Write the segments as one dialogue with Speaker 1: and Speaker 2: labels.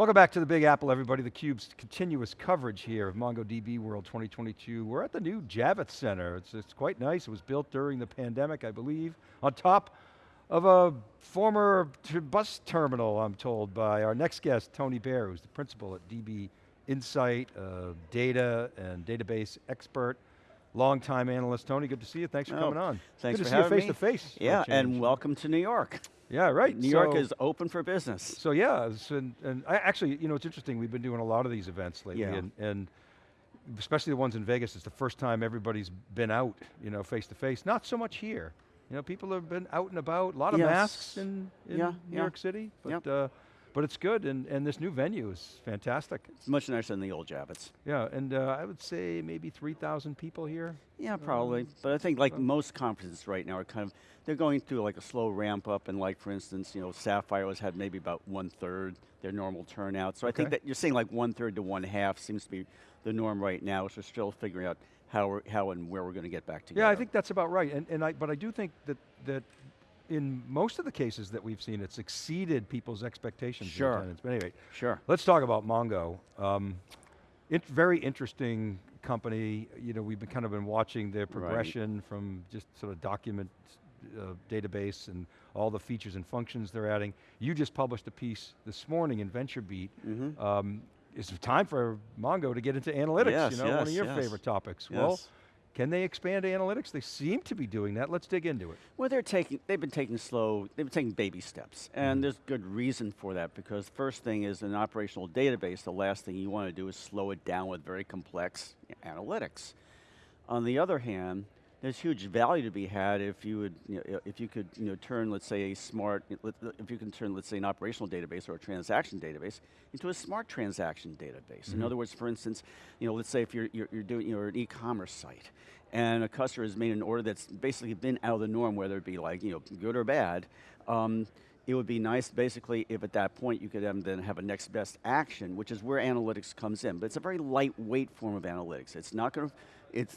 Speaker 1: Welcome back to the Big Apple, everybody. theCUBE's continuous coverage here of MongoDB World 2022. We're at the new Javits Center. It's, it's quite nice. It was built during the pandemic, I believe, on top of a former bus terminal, I'm told, by our next guest, Tony Baer, who's the principal at DB Insight, uh, data and database expert. Long-time analyst, Tony, good to see you. Thanks for oh, coming on.
Speaker 2: Thanks
Speaker 1: good
Speaker 2: for
Speaker 1: to see
Speaker 2: you
Speaker 1: face to face.
Speaker 2: Yeah, and welcome to New York.
Speaker 1: Yeah, right.
Speaker 2: New so, York is open for business.
Speaker 1: So yeah, and, and I actually, you know, it's interesting, we've been doing a lot of these events lately,
Speaker 2: yeah.
Speaker 1: and, and especially the ones in Vegas, it's the first time everybody's been out, you know, face to face. Not so much here. You know, people have been out and about, a lot of
Speaker 2: yes.
Speaker 1: masks in, in
Speaker 2: yeah,
Speaker 1: New
Speaker 2: yeah.
Speaker 1: York City, but
Speaker 2: yep.
Speaker 1: uh, but it's good, and, and this new venue is fantastic.
Speaker 2: It's much nicer than the old Javits.
Speaker 1: Yeah, and uh, I would say maybe 3,000 people here.
Speaker 2: Yeah, probably. Um, but I think like most conferences right now are kind of, they're going through like a slow ramp up, and like for instance, you know, Sapphire has had maybe about one third their normal turnout. So
Speaker 1: okay.
Speaker 2: I think that you're saying like one third to one half seems to be the norm right now, so we're still figuring out how, how and where we're going to get back together.
Speaker 1: Yeah, I think that's about right, and, and I, but I do think that, that in most of the cases that we've seen, it's exceeded people's expectations.
Speaker 2: Sure.
Speaker 1: But anyway,
Speaker 2: sure.
Speaker 1: let's talk about Mongo. Um, it, very interesting company. You know, we've been kind of been watching their progression
Speaker 2: right.
Speaker 1: from just sort of document uh, database and all the features and functions they're adding. You just published a piece this morning in VentureBeat.
Speaker 2: Mm -hmm. um,
Speaker 1: it's time for Mongo to get into analytics,
Speaker 2: yes,
Speaker 1: you know,
Speaker 2: yes,
Speaker 1: one of your
Speaker 2: yes.
Speaker 1: favorite topics.
Speaker 2: Yes.
Speaker 1: Well, can they expand analytics? They seem to be doing that. Let's dig into it.
Speaker 2: Well, they're taking, they've been taking slow, they've been taking baby steps. And mm. there's good reason for that because first thing is an operational database, the last thing you want to do is slow it down with very complex analytics. On the other hand, there's huge value to be had if you would, you know, if you could, you know, turn, let's say, a smart, if you can turn, let's say, an operational database or a transaction database into a smart transaction database. Mm -hmm. In other words, for instance, you know, let's say if you're you're, you're doing you're an e-commerce site, and a customer has made an order that's basically been out of the norm, whether it be like, you know, good or bad. Um, it would be nice basically if at that point you could then have a next best action, which is where analytics comes in. But it's a very lightweight form of analytics. It's not going to, it's,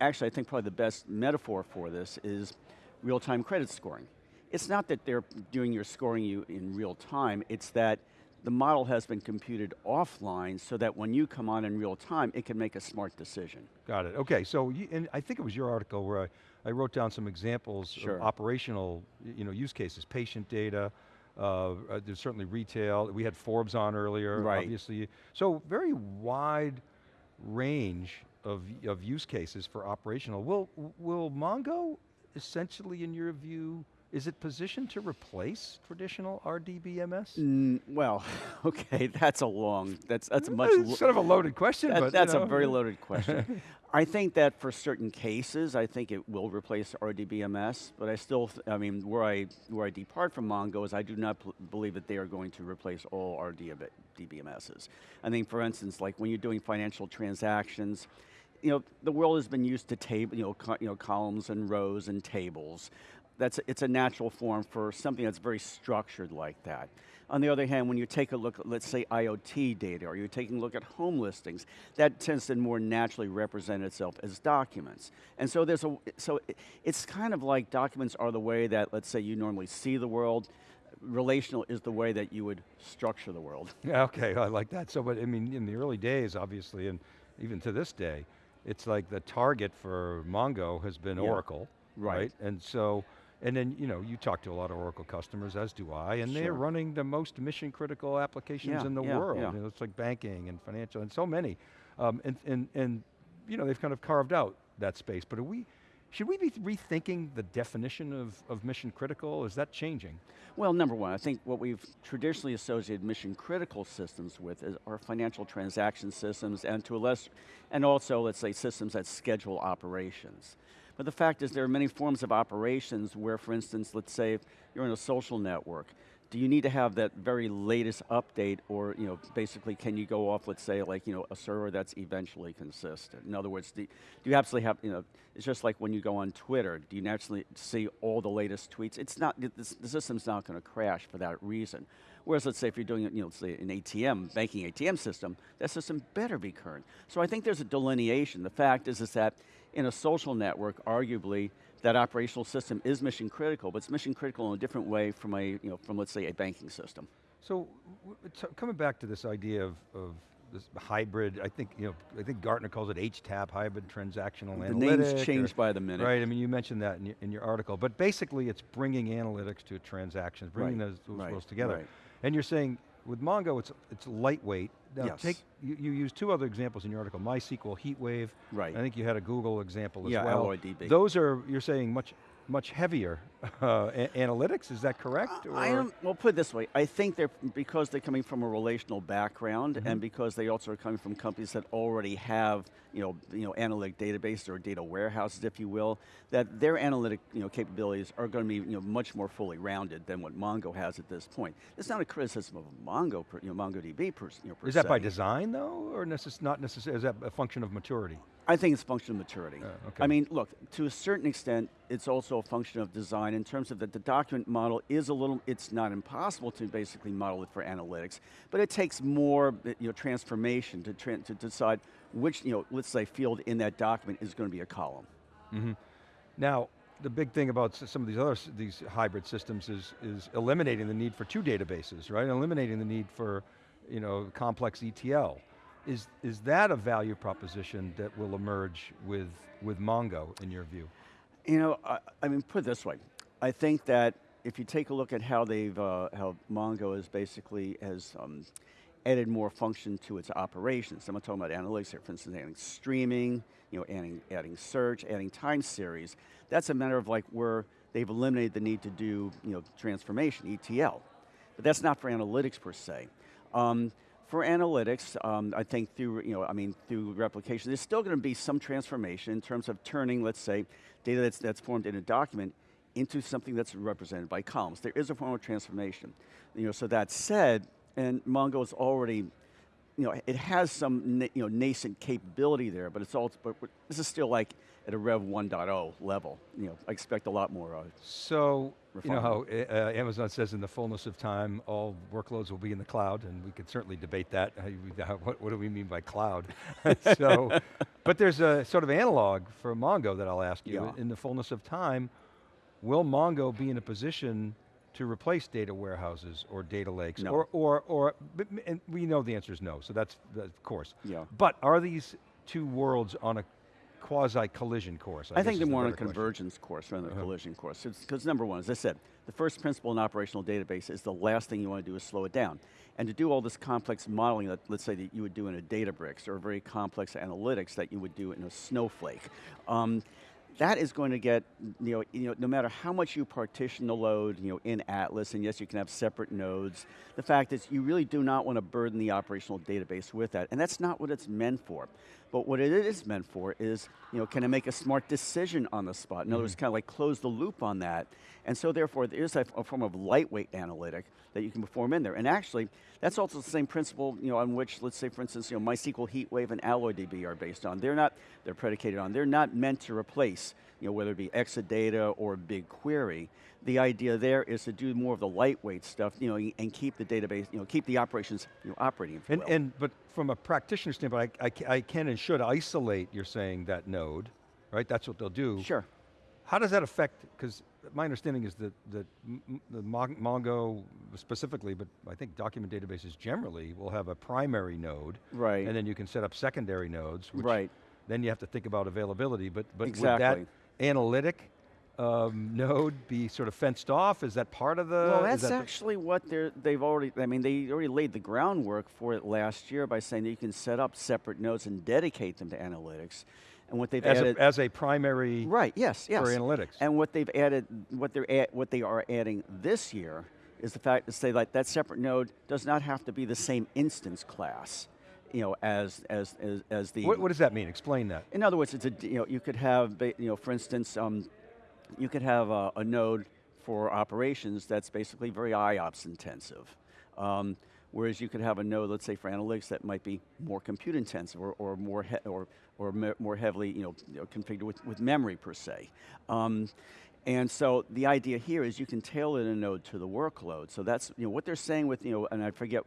Speaker 2: actually I think probably the best metaphor for this is real-time credit scoring. It's not that they're doing your scoring you in real time, it's that the model has been computed offline so that when you come on in real time, it can make a smart decision.
Speaker 1: Got it, okay, so you, and I think it was your article where I, I wrote down some examples
Speaker 2: sure.
Speaker 1: of operational you know, use cases, patient data, uh, uh, there's certainly retail, we had Forbes on earlier,
Speaker 2: right.
Speaker 1: obviously. So very wide range of, of use cases for operational. Will, will Mongo essentially, in your view, is it positioned to replace traditional RDBMS?
Speaker 2: Mm, well, okay, that's a long, that's, that's a much-
Speaker 1: It's sort of a loaded question,
Speaker 2: that,
Speaker 1: but
Speaker 2: That's
Speaker 1: you know.
Speaker 2: a very loaded question. I think that for certain cases, I think it will replace RDBMS, but I still, I mean, where I, where I depart from Mongo is I do not believe that they are going to replace all RDBMSs. I think for instance, like when you're doing financial transactions, you know, the world has been used to table, you know, you know, columns and rows and tables. That's, it's a natural form for something that's very structured like that. On the other hand, when you take a look at, let's say, IoT data, or you're taking a look at home listings, that tends to more naturally represent itself as documents. And so there's a, so it's kind of like documents are the way that, let's say, you normally see the world, relational is the way that you would structure the world.
Speaker 1: Yeah, okay, I like that. So, but I mean, in the early days, obviously, and even to this day, it's like the target for Mongo has been
Speaker 2: yeah.
Speaker 1: Oracle,
Speaker 2: right.
Speaker 1: right? And so, and then, you know, you talk to a lot of Oracle customers, as do I, and
Speaker 2: sure.
Speaker 1: they're running the most mission critical applications
Speaker 2: yeah,
Speaker 1: in the
Speaker 2: yeah,
Speaker 1: world. You know, it's like banking and financial and so many. Um, and, and, and, you know, they've kind of carved out that space, but are we, should we be rethinking the definition of, of mission critical? Is that changing?
Speaker 2: Well, number one, I think what we've traditionally associated mission critical systems with is our financial transaction systems and to a less, and also let's say systems that schedule operations. But the fact is there are many forms of operations where for instance, let's say you're in a social network, do you need to have that very latest update or you know, basically can you go off, let's say like you know, a server that's eventually consistent? In other words, do, you absolutely have, you know, it's just like when you go on Twitter, do you naturally see all the latest tweets? It's not, the system's not going to crash for that reason. Whereas let's say if you're doing you know, say an ATM, banking ATM system, that system better be current. So I think there's a delineation. The fact is, is that in a social network, arguably, that operational system is mission critical, but it's mission critical in a different way from a, you know, from let's say a banking system.
Speaker 1: So, coming back to this idea of, of this hybrid, I think, you know, I think Gartner calls it HTAP, hybrid transactional
Speaker 2: The
Speaker 1: analytic.
Speaker 2: names
Speaker 1: or-
Speaker 2: change by the minute.
Speaker 1: Right, I mean, you mentioned that in your, in your article, but basically it's bringing analytics to transactions, bringing
Speaker 2: Right,
Speaker 1: those, those
Speaker 2: right,
Speaker 1: together.
Speaker 2: right.
Speaker 1: And you're saying, with Mongo, it's, it's lightweight. Now
Speaker 2: Yes.
Speaker 1: take, you, you use two other examples in your article, MySQL, HeatWave.
Speaker 2: Right.
Speaker 1: I think you had a Google example as
Speaker 2: Yeah,
Speaker 1: well.
Speaker 2: DB.
Speaker 1: Those are, you're saying, much, much heavier uh, analytics, is that correct?
Speaker 2: I
Speaker 1: or-
Speaker 2: don't, well, put it this way. I think they're, because they're coming from a relational background
Speaker 1: Mm-hmm.
Speaker 2: and because they also are coming from companies that already have, you know, you know, analytic databases or data warehouses, if you will, that their analytic, you know, capabilities are going to be, you know, much more fully rounded than what Mongo has at this point. It's not a criticism of Mongo, per, you know, MongoDB per, you know, per
Speaker 1: Is that by design though, or necess not necessarily, is that a function of maturity?
Speaker 2: I think it's a function of maturity.
Speaker 1: Uh, okay.
Speaker 2: I mean, look, to a certain extent, it's also a function of design in terms of that the document model is a little, it's not impossible to basically model it for analytics, but it takes more you know, transformation to, tran to decide which, you know, let's say field in that document is going to be a column.
Speaker 1: Now, the big thing about some of these other, these hybrid systems is, is eliminating the need for two databases, right? Eliminating the need for, you know, complex ETL. Is, is that a value proposition that will emerge with, with Mongo, in your view?
Speaker 2: You know, I, I mean, put it this way. I think that if you take a look at how they've, uh, how Mongo is basically has um, added more function to its operations. I'm talking about analytics here. For instance, adding streaming, you know, adding, adding search, adding time series. That's a matter of like where they've eliminated the need to do, you know, transformation, ETL. But that's not for analytics per se. Um, for analytics, um, I think through, you know, I mean, through replication, there's still going to be some transformation in terms of turning, let's say, data that's, that's formed in a document into something that's represented by columns. There is a form of transformation. You know, so that said, and Mongo is already, you know, it has some, you know, nascent capability there, but it's all, but this is still like at a Rev 1.0 level. You know, I expect a lot more. Uh,
Speaker 1: So, you know how uh, Amazon says in the fullness of time, all workloads will be in the cloud, and we could certainly debate that. How you- how- What, what do we mean by cloud? so, but there's a sort of analog for Mongo that I'll ask you.
Speaker 2: Yeah.
Speaker 1: In the fullness of time, will Mongo be in a position to replace data warehouses or data lakes?
Speaker 2: No.
Speaker 1: Or, or, or and we know the answer is no, so that's, that's of course.
Speaker 2: Yeah.
Speaker 1: But are these two worlds on a quasi-collision course?
Speaker 2: I,
Speaker 1: guess
Speaker 2: think they're more on a
Speaker 1: question.
Speaker 2: convergence course rather than
Speaker 1: Uh-huh.
Speaker 2: collision course. Because number one, as I said, the first principle in operational database is the last thing you want to do is slow it down. And to do all this complex modeling that, let's say, that you would do in a Databricks or very complex analytics that you would do in a Snowflake, um, that is going to get, you know, you know, no matter how much you partition the load, you know, in Atlas, and yes, you can have separate nodes, the fact is you really do not want to burden the operational database with that, and that's not what it's meant for. But what it is meant for is, you know, can I make a smart decision on the spot? In other words, mm. kind of like close the loop on that. And so therefore, there is a, a form of lightweight analytic that you can perform in there. And actually, that's also the same principle, you know, on which, let's say, for instance, you know, MySQL HeatWave and AlloyDB are based on. They're not, they're predicated on, they're not meant to replace, you know, whether it be Exadata or BigQuery. The idea there is to do more of the lightweight stuff, you know, and keep the database, you know, keep the operations, you know, operating,
Speaker 1: And,
Speaker 2: will.
Speaker 1: and, but from a practitioner standpoint, I, I I can and should isolate, you're saying, that node, right? That's what they'll do.
Speaker 2: Sure.
Speaker 1: How does that affect, because my understanding is that, m- the Mongo specifically, but I think document databases generally will have a primary node.
Speaker 2: Right.
Speaker 1: And then you can set up secondary nodes, which
Speaker 2: Right.
Speaker 1: then you have to think about availability, but, but
Speaker 2: Exactly.
Speaker 1: would that analytic um, node be sort of fenced off? Is that part of the?
Speaker 2: Well, that's actually what they're, they've already, I mean, they already laid the groundwork for it last year by saying that you can set up separate nodes and dedicate them to analytics. And what they've
Speaker 1: as,
Speaker 2: added,
Speaker 1: a, as a primary
Speaker 2: right, yes, yes.
Speaker 1: for analytics.
Speaker 2: And what they've added, what they're add, what they are adding this year is the fact to say like that separate node does not have to be the same instance class, you know, as as as, as the.
Speaker 1: what, what does that mean? Explain that.
Speaker 2: In other words, it's a you know you could have you know for instance um, you could have a, a node for operations that's basically very IOPS intensive. Um, whereas you could have a node, let's say for analytics, that might be more compute intensive or, or more or or me- more heavily you know, you know, configured with, with memory per se. Um, and so the idea here is you can tailor the node to the workload. So that's you know what they're saying with you know, and I forget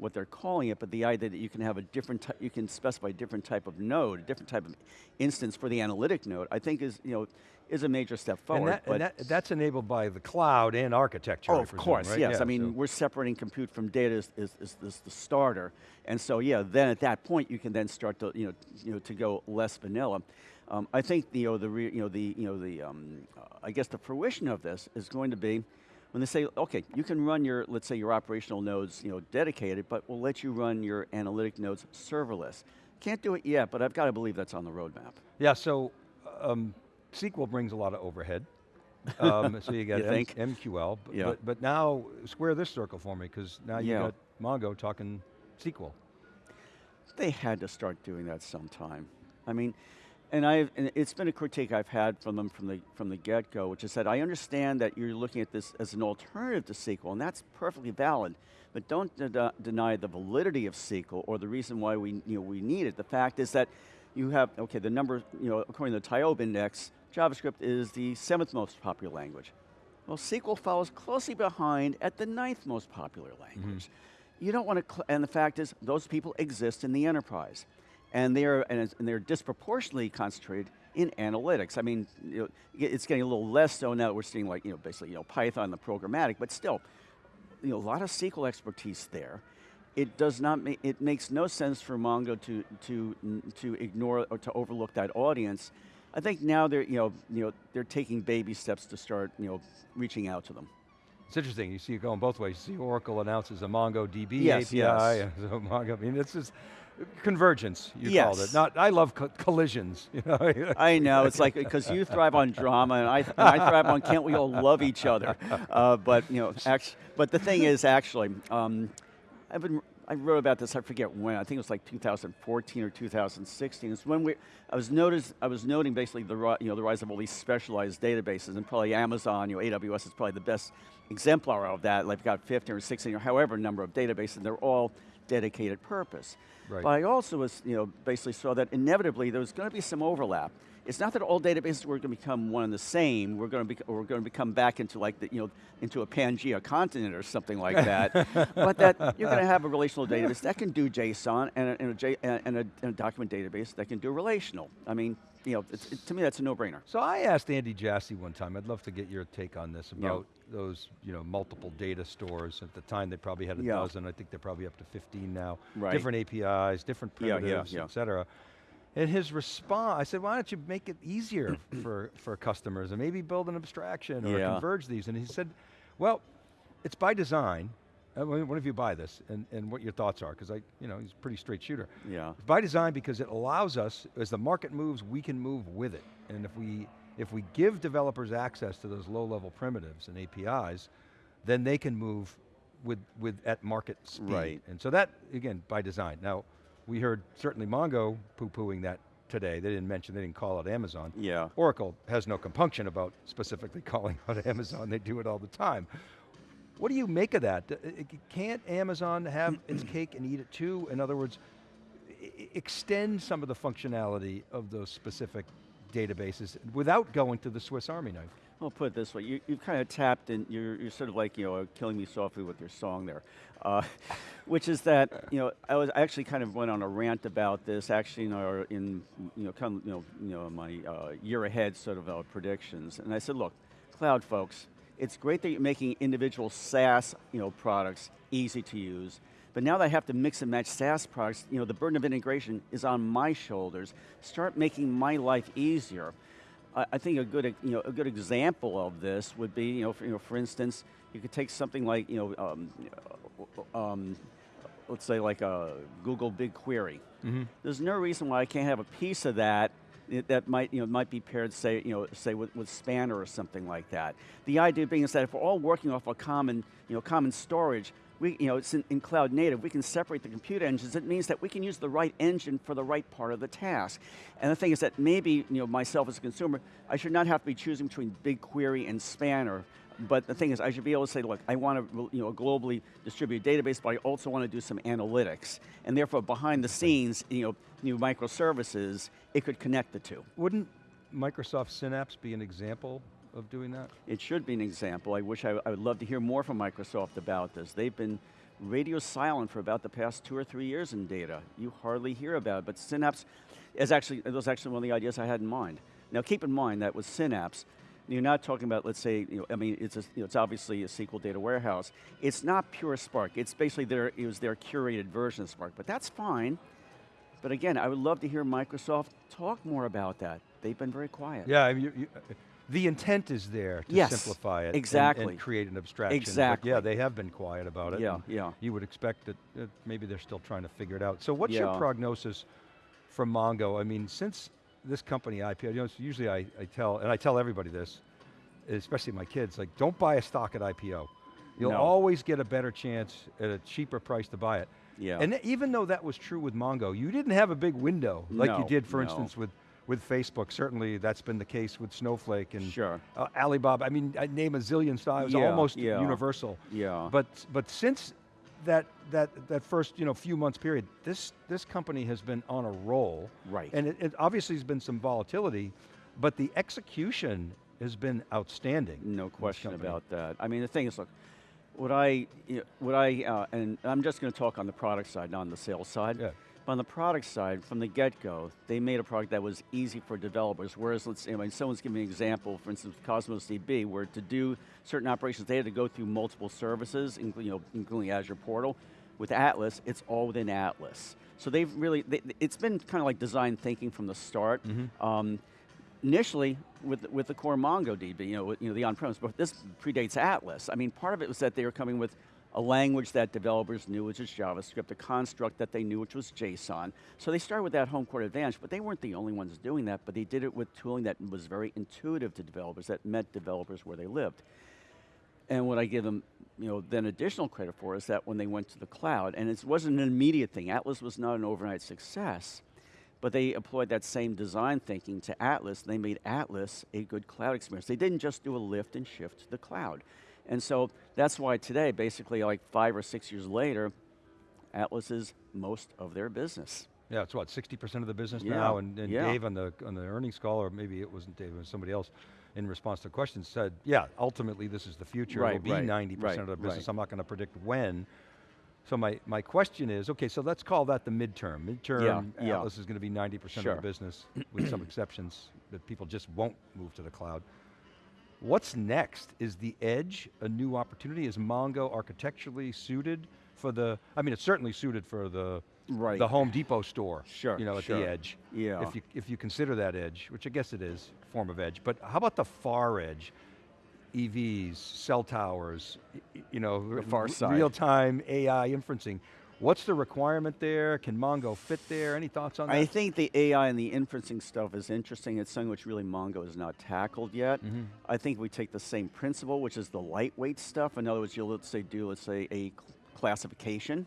Speaker 2: what they're calling it, but the idea that you can have a different, you can specify a different type of node, a different type of instance for the analytic node, I think is, you know, is a major step forward.
Speaker 1: And, that, and that, that's enabled by the cloud and architecture,
Speaker 2: Oh, of
Speaker 1: presume,
Speaker 2: course,
Speaker 1: right?
Speaker 2: yes.
Speaker 1: Yeah,
Speaker 2: I mean,
Speaker 1: so-
Speaker 2: we're separating compute from data is, is, is, is the starter. And so yeah, then at that point you can then start to, you know, you know, to go less vanilla. Um, I think you know, the, re, you know, the, you know, the, um, uh, I guess the fruition of this is going to be when they say, okay, you can run your, let's say your operational nodes, you know, dedicated, but we'll let you run your analytic nodes serverless. Can't do it yet, but I've got to believe that's on the roadmap.
Speaker 1: Yeah, so um, SQL brings a lot of overhead. um, so you got
Speaker 2: You
Speaker 1: M-
Speaker 2: think?
Speaker 1: MQL, but,
Speaker 2: Yeah.
Speaker 1: but, but now square this circle for me, because now you
Speaker 2: Yeah.
Speaker 1: got Mongo talking SQL.
Speaker 2: They had to start doing that sometime. I mean, and and it's been a critique I've had from them from the from the get-go, which is that I understand that you're looking at this as an alternative to SQL, and that's perfectly valid. But don't de- deny the validity of SQL or the reason why we you know we need it. The fact is that you have okay the number you know according to the TIOBE index, JavaScript is the seventh most popular language. Well, SQL follows closely behind at the ninth most popular language. Mm-hmm. You don't want to, and the fact is, those people exist in the enterprise, and they're and they're disproportionately concentrated in analytics. I mean, you know, it's getting a little less so now that we're seeing like you know basically you know Python, the programmatic, but still, you know, a lot of SQL expertise there. It does not make, it makes no sense for Mongo to, to, to ignore or to overlook that audience. I think now they're, you know, you know, they're taking baby steps to start, you know, reaching out to them.
Speaker 1: It's interesting, you see it going both ways. You see Oracle announces a MongoDB
Speaker 2: Yes,
Speaker 1: API,
Speaker 2: yes.
Speaker 1: so Mongo, I mean, it's just convergence, you called it.
Speaker 2: Yes.
Speaker 1: Not, I love co- collisions, you know.
Speaker 2: I know, it's like, because you thrive on drama and I, and I thrive on can't we all love each other. Uh, but, you know, act, but the thing is actually, um, I've been, I wrote about this, I forget when, I think it was like 2014 or 2016. It's when we, I was noticed, I was noting basically the, you know, the rise of all these specialized databases and probably Amazon, you know, AWS is probably the best exemplar of that. Like, got 15 or 16 or however number of databases, and they're all dedicated purpose.
Speaker 1: Right.
Speaker 2: But I also was, you know, basically saw that inevitably there was going to be some overlap. It's not that all databases were going to become one and the same. We're going to be, we're going to become back into like the, you know, into a Pangea continent or something like that. but that you're going to have a relational database that can do JSON and a, and a, J, and a, and a document database that can do relational. I mean, you know, it's, it, to me that's a no-brainer.
Speaker 1: So I asked Andy Jassy one time, I'd love to get your take on this
Speaker 2: Yeah.
Speaker 1: about those you know, multiple data stores. At the time they probably had a
Speaker 2: Yeah.
Speaker 1: dozen, I think they're probably up to 15 now.
Speaker 2: Right.
Speaker 1: Different APIs, different primitives,
Speaker 2: yeah.
Speaker 1: et cetera. And his response, I said, why don't you make it easier for, for customers and maybe build an abstraction or
Speaker 2: Yeah.
Speaker 1: converge these? And he said, well, it's by design. Uh, What what if you buy this and, and what your thoughts are? Because I, you know, he's a pretty straight shooter.
Speaker 2: Yeah.
Speaker 1: It's by design because it allows us, as the market moves, we can move with it. And if we, if we give developers access to those low-level primitives and APIs, then they can move with, with at market speed.
Speaker 2: Right.
Speaker 1: And so that, again, by design. Now, we heard certainly Mongo poo-pooing that today. They didn't mention, they didn't call out Amazon.
Speaker 2: Yeah.
Speaker 1: Oracle has no compunction about specifically calling out Amazon, they do it all the time. What do you make of that? D- i- i- Can't Amazon have its cake and eat it too? In other words, extend some of the functionality of those specific databases without going to the Swiss Army knife.
Speaker 2: Well, put it this way, you, you've kind of tapped in, you're, you're sort of like, you know, killing me softly with your song there. Uh, which is that, you know, I was I actually kind of went on a rant about this actually in our, in, you know, kind of, you know, you know my uh, year ahead sort of uh, predictions. And I said, look, cloud folks, it's great that you're making individual SaaS, you know, products easy to use, but now that I have to mix and match SaaS products, you know, the burden of integration is on my shoulders. Start making my life easier. I I think a good, you know, a good example of this would be, you know, for, you know, for instance, you could take something like, you know, um, um, let's say like a Google BigQuery. There's no reason why I can't have a piece of that that might, you know, might be paired, say, you know, say with, with Spanner or something like that. The idea being is that if we're all working off a common, you know, common storage, we, you know, it's in, in cloud native, we can separate the compute engines. It means that we can use the right engine for the right part of the task. And the thing is that maybe, you know, myself as a consumer, I should not have to be choosing between BigQuery and Spanner. But the thing is, I should be able to say, look, I want a, you know, a globally distributed database, but I also want to do some analytics. And therefore, behind the scenes, you know, new microservices, it could connect the two.
Speaker 1: Wouldn't Microsoft Synapse be an example of doing that?
Speaker 2: It should be an example. I wish I, I would love to hear more from Microsoft about this. They've been radio silent for about the past two or three years in data. You hardly hear about it, but Synapse is actually, it was actually one of the ideas I had in mind. Now keep in mind that with Synapse, you're not talking about, let's say, you know, I mean, it's, a, you know, it's obviously a SQL data warehouse. It's not pure Spark. It's basically their, it was their curated version of Spark, but that's fine. But again, I would love to hear Microsoft talk more about that. They've been very quiet.
Speaker 1: Yeah, I mean, you, you, the intent is there to
Speaker 2: yes,
Speaker 1: simplify it
Speaker 2: exactly.
Speaker 1: and, create an abstraction. but
Speaker 2: Exactly.
Speaker 1: yeah, they have been quiet about it.
Speaker 2: Yeah, yeah.
Speaker 1: You would expect that uh, maybe they're still trying to figure it out. So what's your prognosis from Mongo? I mean, since this company IPO, you know, usually I, I tell, and I tell everybody this, especially my kids, like don't buy a stock at IPO. You'll
Speaker 2: No.
Speaker 1: always get a better chance at a cheaper price to buy it.
Speaker 2: Yeah.
Speaker 1: And even though that was true with Mongo, you didn't have a big window like you did, for
Speaker 2: no.
Speaker 1: instance, with, with Facebook. Certainly that's been the case with Snowflake and
Speaker 2: Sure.
Speaker 1: uh, Alibaba. I mean, I name a zillion styles,
Speaker 2: Yeah,
Speaker 1: almost
Speaker 2: yeah.
Speaker 1: universal.
Speaker 2: Yeah.
Speaker 1: But, but since that, that, that first you know, few months period, this, this company has been on a roll.
Speaker 2: Right.
Speaker 1: And it, it obviously has been some volatility, but the execution has been outstanding.
Speaker 2: No question about that. I mean, the thing is, look, what I, you know, what I, uh, and I'm just going to talk on the product side, not on the sales side.
Speaker 1: Yeah.
Speaker 2: On the product side, from the get-go, they made a product that was easy for developers. Whereas, let's say, when someone's giving me an example, for instance, Cosmos DB, where to do certain operations, they had to go through multiple services, including, you know, including Azure Portal. With Atlas, it's all within Atlas. So they've really, they, it's been kind of like design thinking from the start. Um, initially with with the core MongoDB, you know, you know the on-premise, but this predates Atlas. I mean, part of it was that they were coming with a language that developers knew, which is JavaScript, a construct that they knew, which was JSON. So they started with that home court advantage, but they weren't the only ones doing that, but they did it with tooling that was very intuitive to developers, that met developers where they lived. And what I give them, you know, then additional credit for is that when they went to the cloud, and it wasn't an immediate thing, Atlas was not an overnight success, but they employed that same design thinking to Atlas, they made Atlas a good cloud experience. They didn't just do a lift and shift to the cloud. And so that's why today, basically like five or six years later, Atlas is most of their business.
Speaker 1: Yeah, it's what, 60% of the business
Speaker 2: Yeah,
Speaker 1: now, and, and
Speaker 2: yeah.
Speaker 1: Dave on the, on the earnings call, or maybe it wasn't Dave, it was somebody else, in response to questions said, yeah, ultimately this is the future,
Speaker 2: Right,
Speaker 1: it'll be 90%
Speaker 2: right,
Speaker 1: of the business,
Speaker 2: right.
Speaker 1: I'm not going to predict when. So my, my question is, okay, so let's call that the midterm. Midterm,
Speaker 2: yeah.
Speaker 1: Atlas is going to be 90% of the business, with some exceptions, that people just won't move to the cloud. What's next? Is the edge a new opportunity? Is Mongo architecturally suited for the, I mean, it's certainly suited for the,
Speaker 2: Right.
Speaker 1: the Home Depot store,
Speaker 2: Sure,
Speaker 1: you know, at
Speaker 2: sure.
Speaker 1: the edge.
Speaker 2: Yeah.
Speaker 1: If you, if you consider that edge, which I guess it is, form of edge, but how about the far edge? EVs, cell towers, you know,
Speaker 2: The far side.
Speaker 1: real-time AI inferencing. What's the requirement there? Can Mongo fit there? Any thoughts on that?
Speaker 2: I think the AI and the inferencing stuff is interesting. It's something which really Mongo has not tackled yet.
Speaker 1: Mm-hmm.
Speaker 2: I think we take the same principle, which is the lightweight stuff. In other words, you'll let's say do let's say a classification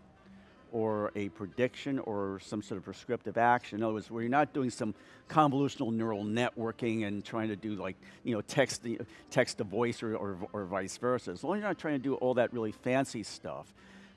Speaker 2: or a prediction or some sort of prescriptive action. In other words, where you're not doing some convolutional neural networking and trying to do like, you know, text, text to voice or, or, or vice versa. As long as you're not trying to do all that really fancy stuff,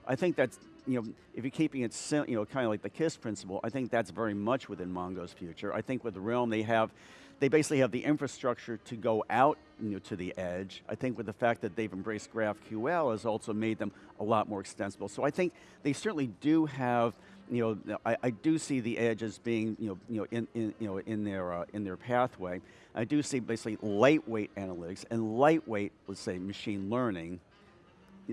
Speaker 2: I think that's, you know, if you're keeping it, you know, kind of like the KISS principle, I think that's very much within Mongo's future. I think with Realm, they have, they basically have the infrastructure to go out you know, to the edge. I think with the fact that they've embraced GraphQL has also made them a lot more extensible. So I think they certainly do have, you know, I, I do see the edge as being, you know, you know, in, in you know, in their uh, in their pathway. I do see basically lightweight analytics and lightweight, let's say, machine learning,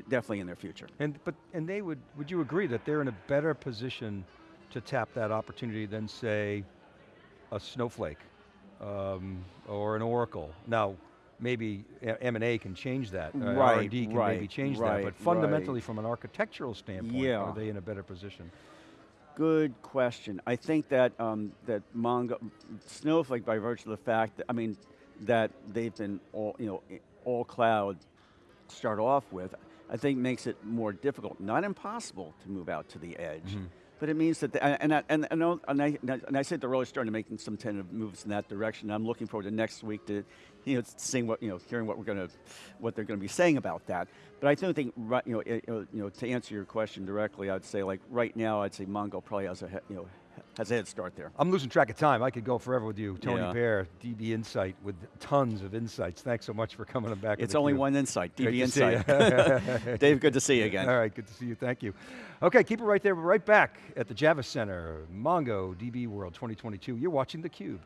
Speaker 2: definitely in their future.
Speaker 1: And, but, and they would, would you agree that they're in a better position to tap that opportunity than say a Snowflake um, or an Oracle? Now, maybe M&A can change that, uh,
Speaker 2: Right,
Speaker 1: R&D can maybe
Speaker 2: right,
Speaker 1: change that, but fundamentally
Speaker 2: right.
Speaker 1: from an architectural standpoint,
Speaker 2: Yeah.
Speaker 1: are they in a better position?
Speaker 2: Good question. I think that um, that Mongo, Snowflake, by virtue of the fact that I mean that they've been all you know all cloud start off with, I think makes it more difficult, not impossible, to move out to the edge. Mm-hmm. But it means that, the, and, I, and, and, I- and, I, and I said they're really starting to make some tentative moves in that direction. I'm looking forward to next week to, you know, seeing what, you know, hearing what we're going to, what they're going to be saying about that. But I do think, right, you know, you know, to answer your question directly, I'd say like right now, I'd say Mongo probably has a, you know, has a head start there.
Speaker 1: I'm losing track of time. I could go forever with you. Tony
Speaker 2: Yeah.
Speaker 1: Baer, DB Insight, with tons of insights. Thanks so much for coming back.
Speaker 2: It's only one insight, DB Insight. Dave, good to see you again.
Speaker 1: All right, good to see you, thank you. Okay, keep it right there, We're right back at the Javits Center, Mongo DB World 2022. You're watching theCUBE.